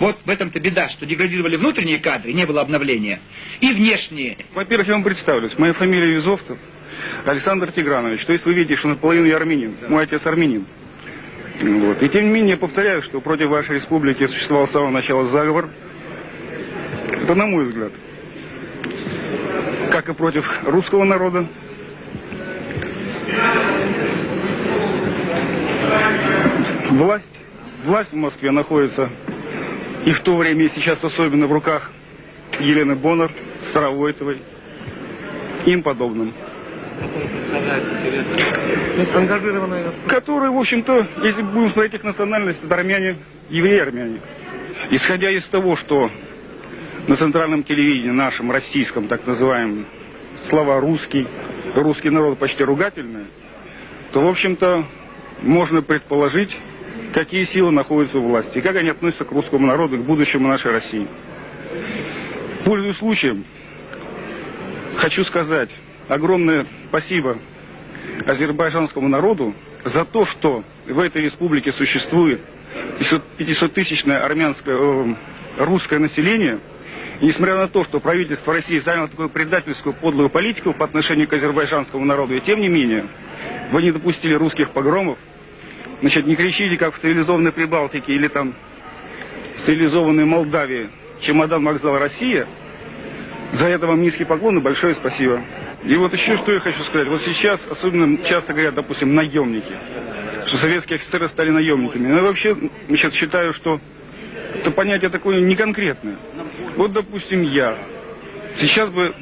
Вот в этом-то беда, что деградировали внутренние кадры, не было обновления, и внешние. Во-первых, я вам представлюсь. Моя фамилия Визовцев, Александр Тигранович. То есть вы видите, что наполовину я армянин. Мой отец армянин. Вот. И тем не менее, я повторяю, что против вашей республики существовал с самого начала заговор. Это на мой взгляд. Как и против русского народа. Власть, власть в Москве находится и в то время, и сейчас особенно в руках Елены Боннер, Старовойтовой, им подобным. Ангажированные. Которые, в общем-то, если будем смотреть их национальность, это армяне, евреи-армяне. Исходя из того, что на центральном телевидении нашем, российском, так называемом, слова «русский», русский народ почти ругательные, то, в общем-то, можно предположить, какие силы находятся у власти и как они относятся к русскому народу, к будущему нашей России. Пользуясь случаем, хочу сказать огромное спасибо азербайджанскому народу за то, что в этой республике существует 500-тысячное армянское, э, русское население, и несмотря на то, что правительство России заняло такую предательскую подлую политику по отношению к азербайджанскому народу, и тем не менее, вы не допустили русских погромов, Значит, не кричите, как в цивилизованной Прибалтике или там в цивилизованной Молдавии, чемодан вокзал Россия. За это вам низкий поклон и большое спасибо. И вот еще что я хочу сказать. Вот сейчас особенно часто говорят, допустим, наемники. Что советские офицеры стали наемниками. Но я вообще сейчас считаю, что это понятие такое неконкретное. Вот, допустим, я. Сейчас бы,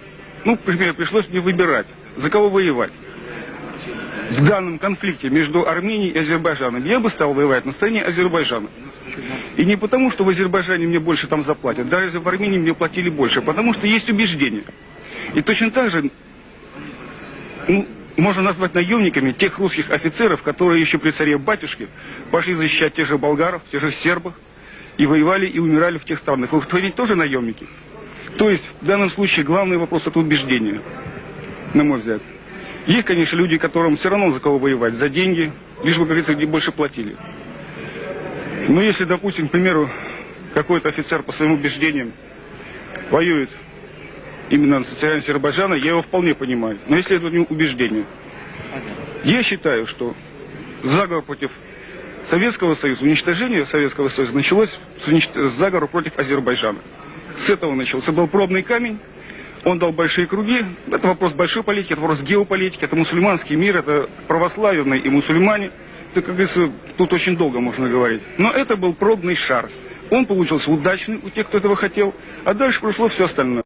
ну, например, пришлось мне выбирать, за кого воевать в данном конфликте между Арменией и Азербайджаном, я бы стал воевать на стороне Азербайджана. И не потому, что в Азербайджане мне больше там заплатят, даже в Армении мне платили больше, потому что есть убеждения. И точно так же ну, можно назвать наемниками тех русских офицеров, которые еще при царе батюшке пошли защищать тех же болгаров, тех же сербов, и воевали и умирали в тех странах. Вы ведь тоже наемники. То есть в данном случае главный вопрос это убеждение, на мой взгляд. Есть, конечно, люди, которым все равно за кого воевать, за деньги, лишь бы, как говорится, где больше платили. Но если, допустим, к примеру, какой-то офицер по своим убеждениям воюет именно на территории Азербайджана, я его вполне понимаю. Но если это не убеждение. Я считаю, что заговор против Советского Союза, уничтожение Советского Союза началось с, унич... с заговора против Азербайджана. С этого начался. Это был пробный камень. Он дал большие круги. Это вопрос большой политики, это вопрос геополитики, это мусульманский мир, это православные и мусульмане. Это, как говорится, тут очень долго можно говорить. Но это был пробный шар. Он получился удачный у тех, кто этого хотел, а дальше прошло все остальное.